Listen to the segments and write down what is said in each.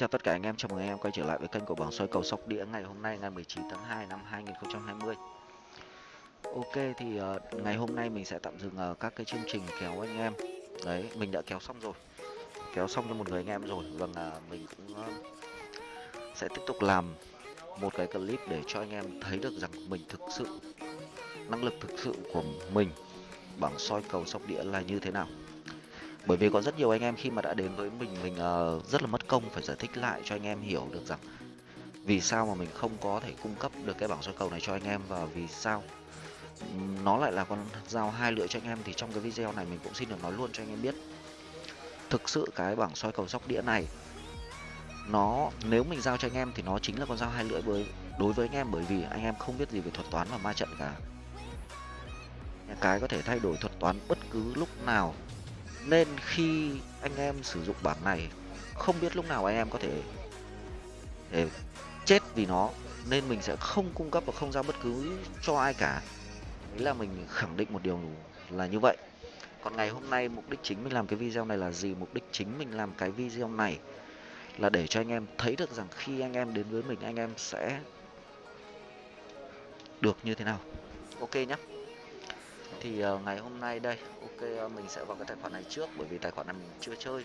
chào tất cả anh em, chào mừng anh em quay trở lại với kênh của bảng soi cầu sóc đĩa ngày hôm nay ngày 19 tháng 2 năm 2020 Ok thì uh, ngày hôm nay mình sẽ tạm dừng uh, các cái chương trình kéo anh em. Đấy, mình đã kéo xong rồi. Kéo xong cho một người anh em rồi. Vâng, uh, mình cũng uh, sẽ tiếp tục làm một cái clip để cho anh em thấy được rằng mình thực sự Năng lực thực sự của mình bảng soi cầu sóc đĩa là như thế nào bởi vì có rất nhiều anh em khi mà đã đến với mình mình uh, rất là mất công phải giải thích lại cho anh em hiểu được rằng vì sao mà mình không có thể cung cấp được cái bảng soi cầu này cho anh em và vì sao nó lại là con dao hai lưỡi cho anh em thì trong cái video này mình cũng xin được nói luôn cho anh em biết. Thực sự cái bảng soi cầu sóc đĩa này nó nếu mình giao cho anh em thì nó chính là con dao hai lưỡi với đối với anh em bởi vì anh em không biết gì về thuật toán và ma trận cả. Cái có thể thay đổi thuật toán bất cứ lúc nào nên khi anh em sử dụng bảng này, không biết lúc nào anh em có thể, để chết vì nó, nên mình sẽ không cung cấp và không giao bất cứ cho ai cả. Đấy là mình khẳng định một điều là như vậy. Còn ngày hôm nay mục đích chính mình làm cái video này là gì? Mục đích chính mình làm cái video này là để cho anh em thấy được rằng khi anh em đến với mình, anh em sẽ được như thế nào. Ok nhé thì uh, ngày hôm nay đây ok uh, mình sẽ vào cái tài khoản này trước bởi vì tài khoản này mình chưa chơi.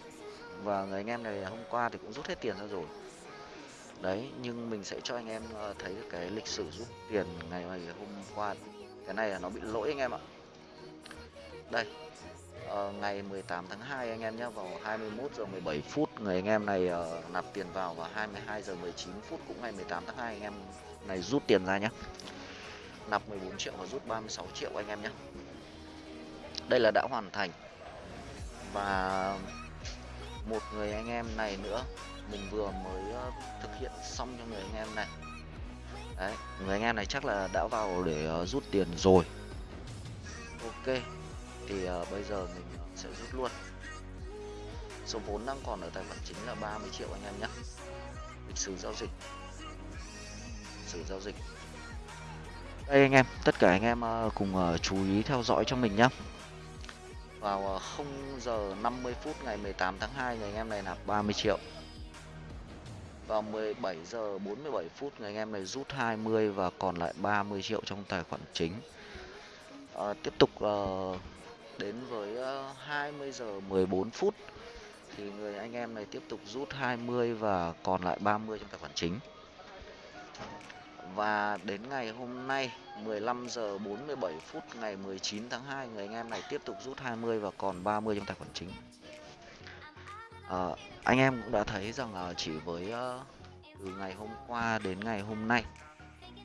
Và người anh em này hôm qua thì cũng rút hết tiền ra rồi. Đấy nhưng mình sẽ cho anh em uh, thấy cái lịch sử rút tiền ngày hôm qua. Cái này là nó bị lỗi anh em ạ. Đây uh, ngày 18 tháng 2 anh em nhé vào 21 giờ 17 phút người anh em này uh, nạp tiền vào và 22 giờ 19 phút cũng ngày 18 tháng 2 anh em này rút tiền ra nhé nạp 14 triệu và rút 36 triệu anh em nhé đây là đã hoàn thành. Và một người anh em này nữa. Mình vừa mới ờ, thực hiện xong cho người anh em này. Đấy người anh em này chắc là đã vào để ờ, rút tiền rồi. Ok thì uh, bây giờ mình sẽ rút luôn. Số vốn đang còn ở tài khoản chính là 30 triệu anh em nhé. Lịch sử giao dịch. Sử giao dịch. Đây anh em tất cả anh em cùng uh, chú ý theo dõi cho mình nhé vào ờ, 0 giờ 50 phút ngày 18 tháng 2 người anh em này nạp 30 triệu. Vào 17 giờ 47 phút người anh em này rút 20 và còn lại 30 triệu trong tài khoản chính. À, tiếp tục à, đến với 20 giờ 14 phút thì người anh em này tiếp tục rút 20 và còn lại 30 trong tài khoản chính và đến ngày hôm nay 15 giờ 47 phút ngày 19 tháng 2 người anh em này tiếp tục rút 20 và còn 30 trong tài khoản chính. À, anh em cũng đã thấy rằng là chỉ với uh, từ ngày hôm qua đến ngày hôm nay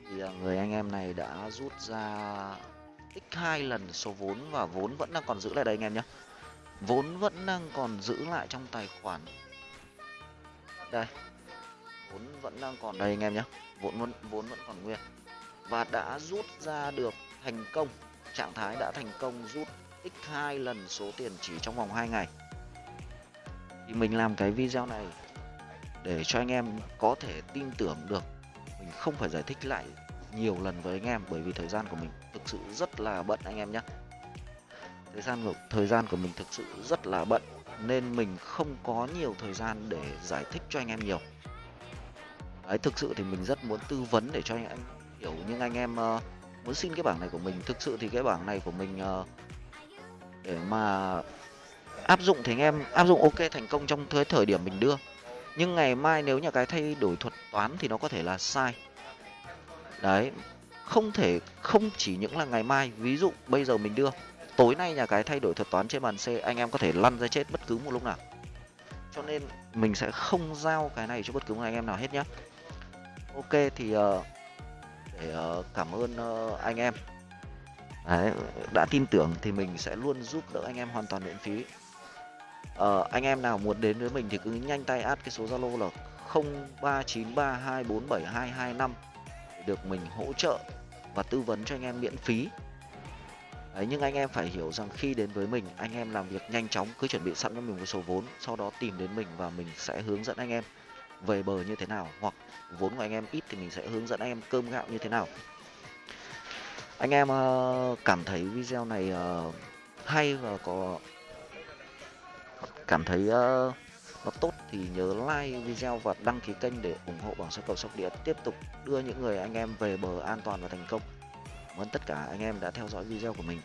thì uh, người anh em này đã rút ra x hai lần số vốn và vốn vẫn đang còn giữ lại đây anh em nhé. Vốn vẫn đang còn giữ lại trong tài khoản. Đây vốn vẫn đang còn đây anh em nhé. Vốn vẫn vốn vẫn còn nguyên. Và đã rút ra được thành công. Trạng thái đã thành công rút x hai lần số tiền chỉ trong vòng 2 ngày. Thì mình làm cái video này để cho anh em có thể tin tưởng được. Mình không phải giải thích lại nhiều lần với anh em bởi vì thời gian của mình thực sự rất là bận anh em nhé. Thời gian của, thời gian của mình thực sự rất là bận nên mình không có nhiều thời gian để giải thích cho anh em nhiều đấy thực sự thì mình rất muốn tư vấn để cho anh hiểu nhưng anh em uh, muốn xin cái bảng này của mình. Thực sự thì cái bảng này của mình uh, để mà áp dụng thì anh em áp dụng ok thành công trong thời thời điểm mình đưa. Nhưng ngày mai nếu nhà cái thay đổi thuật toán thì nó có thể là sai. Đấy không thể không chỉ những là ngày mai. Ví dụ bây giờ mình đưa tối nay nhà cái thay đổi thuật toán trên bàn c anh em có thể lăn ra chết bất cứ một lúc nào. Cho nên mình sẽ không giao cái này cho bất cứ một anh em nào hết nhá ok thì uh, để uh, cảm ơn uh, anh em. Đấy, đã tin tưởng thì mình sẽ luôn giúp đỡ anh em hoàn toàn miễn phí. Uh, anh em nào muốn đến với mình thì cứ nhanh tay add cái số zalo là 0393247225 để được mình hỗ trợ và tư vấn cho anh em miễn phí. Đấy, nhưng anh em phải hiểu rằng khi đến với mình anh em làm việc nhanh chóng cứ chuẩn bị sẵn cho mình một số vốn sau đó tìm đến mình và mình sẽ hướng dẫn anh em về bờ như thế nào, hoặc vốn của anh em ít thì mình sẽ hướng dẫn anh em cơm gạo như thế nào anh em ờ, cảm thấy video này ờ, hay và có cảm thấy ờ, nó tốt thì nhớ like video và đăng ký kênh để ủng hộ bảng số cầu sóc đĩa tiếp tục đưa những người anh em về bờ an toàn và thành công. Cảm ơn tất cả anh em đã theo dõi video của mình.